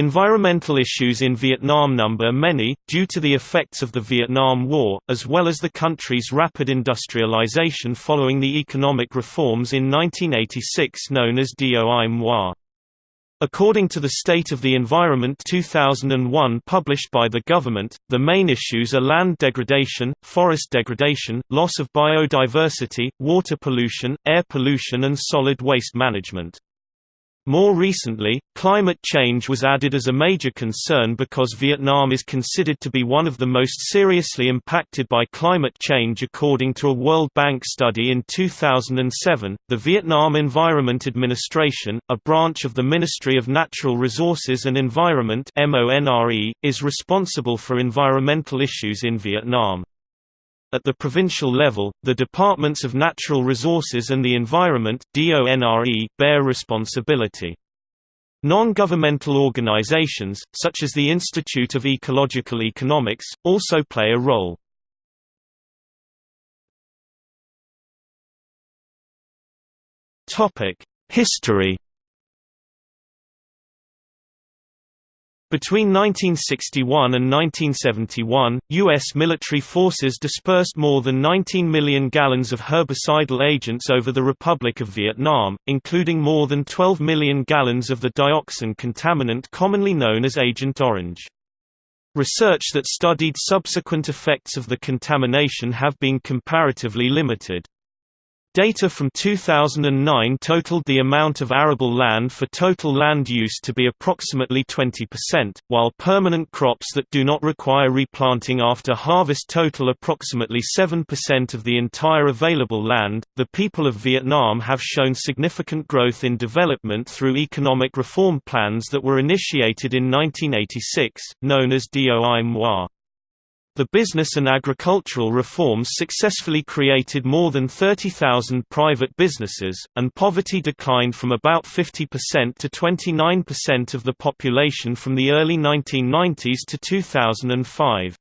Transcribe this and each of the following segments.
Environmental issues in Vietnam number many, due to the effects of the Vietnam War, as well as the country's rapid industrialization following the economic reforms in 1986 known as Doi Moi. According to the State of the Environment 2001 published by the government, the main issues are land degradation, forest degradation, loss of biodiversity, water pollution, air pollution and solid waste management. More recently, climate change was added as a major concern because Vietnam is considered to be one of the most seriously impacted by climate change according to a World Bank study in 2007. The Vietnam Environment Administration, a branch of the Ministry of Natural Resources and Environment (MONRE), is responsible for environmental issues in Vietnam. At the provincial level, the Departments of Natural Resources and the Environment DONRE, bear responsibility. Non-governmental organizations, such as the Institute of Ecological Economics, also play a role. History Between 1961 and 1971, U.S. military forces dispersed more than 19 million gallons of herbicidal agents over the Republic of Vietnam, including more than 12 million gallons of the dioxin contaminant commonly known as Agent Orange. Research that studied subsequent effects of the contamination have been comparatively limited. Data from 2009 totaled the amount of arable land for total land use to be approximately 20%, while permanent crops that do not require replanting after harvest total approximately 7% of the entire available land. The people of Vietnam have shown significant growth in development through economic reform plans that were initiated in 1986, known as Doi Moi. The business and agricultural reforms successfully created more than 30,000 private businesses, and poverty declined from about 50% to 29% of the population from the early 1990s to 2005.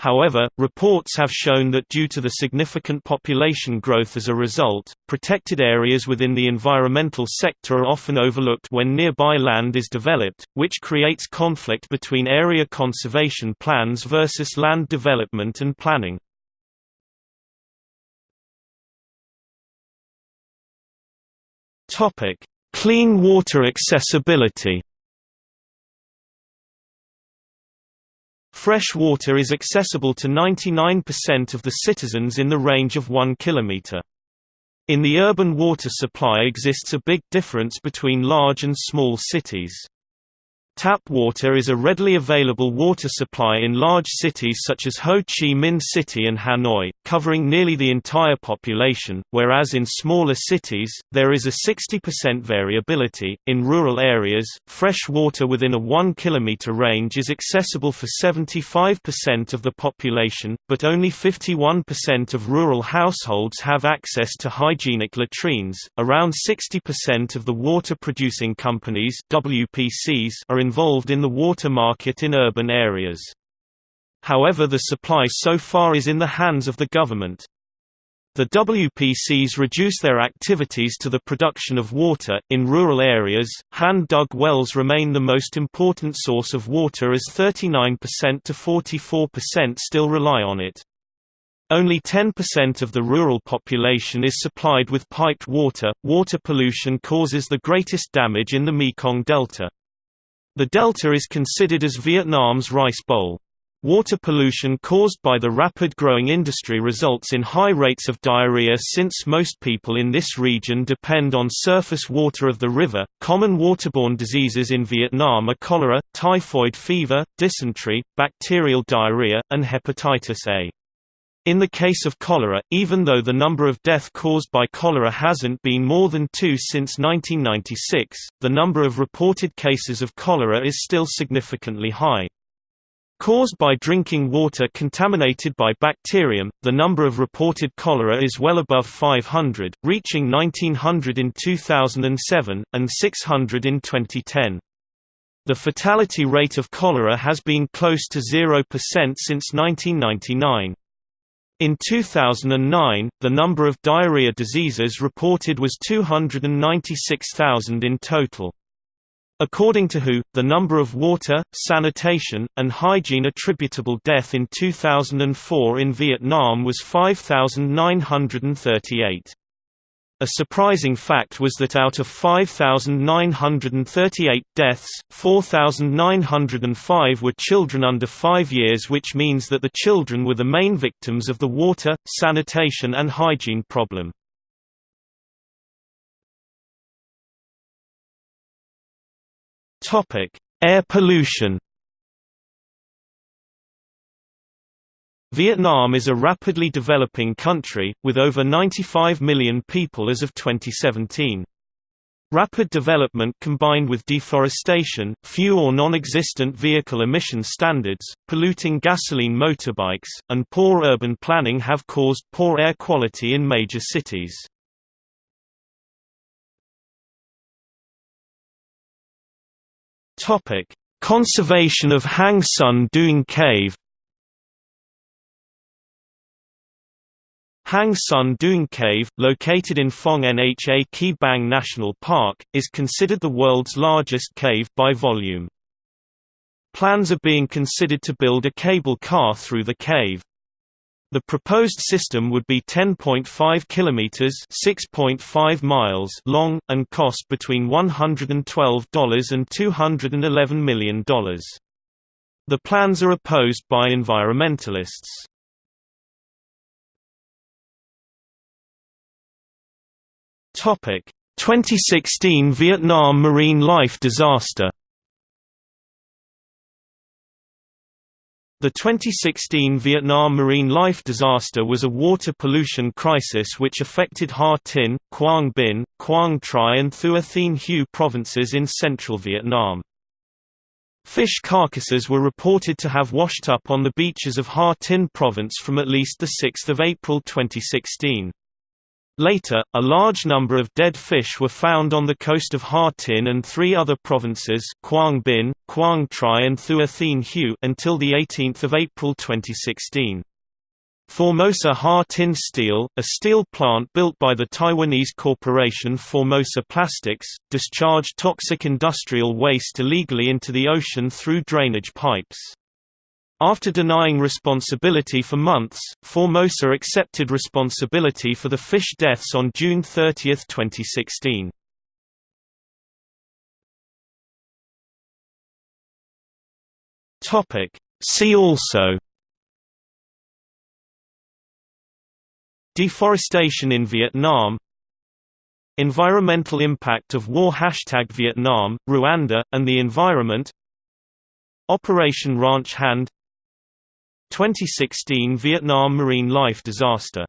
However, reports have shown that due to the significant population growth as a result, protected areas within the environmental sector are often overlooked when nearby land is developed, which creates conflict between area conservation plans versus land development and planning. Clean water accessibility Fresh water is accessible to 99% of the citizens in the range of 1 km. In the urban water supply exists a big difference between large and small cities. Tap water is a readily available water supply in large cities such as Ho Chi Minh City and Hanoi, covering nearly the entire population, whereas in smaller cities, there is a 60% variability. In rural areas, fresh water within a 1 km range is accessible for 75% of the population, but only 51% of rural households have access to hygienic latrines. Around 60% of the water producing companies WPCs are in involved in the water market in urban areas. However the supply so far is in the hands of the government. The WPCs reduce their activities to the production of water. In rural areas, hand dug wells remain the most important source of water as 39% to 44% still rely on it. Only 10% of the rural population is supplied with piped water. Water pollution causes the greatest damage in the Mekong Delta. The delta is considered as Vietnam's rice bowl. Water pollution caused by the rapid growing industry results in high rates of diarrhea since most people in this region depend on surface water of the river. Common waterborne diseases in Vietnam are cholera, typhoid fever, dysentery, bacterial diarrhea, and hepatitis A. In the case of cholera, even though the number of death caused by cholera hasn't been more than two since 1996, the number of reported cases of cholera is still significantly high. Caused by drinking water contaminated by bacterium, the number of reported cholera is well above 500, reaching 1900 in 2007, and 600 in 2010. The fatality rate of cholera has been close to 0% since 1999. In 2009, the number of diarrhea diseases reported was 296,000 in total. According to WHO, the number of water, sanitation, and hygiene attributable death in 2004 in Vietnam was 5,938. A surprising fact was that out of 5,938 deaths, 4,905 were children under 5 years which means that the children were the main victims of the water, sanitation and hygiene problem. Air pollution. Vietnam is a rapidly developing country, with over 95 million people as of 2017. Rapid development combined with deforestation, few or non-existent vehicle emission standards, polluting gasoline motorbikes, and poor urban planning have caused poor air quality in major cities. Conservation of Hang Son Doong Cave. Hang Son Doong Cave, located in Phong Nha Ke Bang National Park, is considered the world's largest cave by volume. Plans are being considered to build a cable car through the cave. The proposed system would be 10.5 kilometers (6.5 miles) long and cost between $112 and $211 million. The plans are opposed by environmentalists. Topic: 2016 Vietnam marine life disaster. The 2016 Vietnam marine life disaster was a water pollution crisis which affected Ha Tinh, Quang Binh, Quang Tri and Thua Thien Hue provinces in central Vietnam. Fish carcasses were reported to have washed up on the beaches of Ha Tinh province from at least 6 April 2016. Later, a large number of dead fish were found on the coast of Ha Tinh and three other provinces Quang Binh, Quang Tri and Thua Thien Hue until 18 April 2016. Formosa Ha Tinh Steel, a steel plant built by the Taiwanese corporation Formosa Plastics, discharged toxic industrial waste illegally into the ocean through drainage pipes. After denying responsibility for months, Formosa accepted responsibility for the fish deaths on June 30, 2016. See also. Deforestation in Vietnam. Environmental impact of war. Hashtag Vietnam, Rwanda, and the environment. Operation Ranch Hand 2016 Vietnam marine life disaster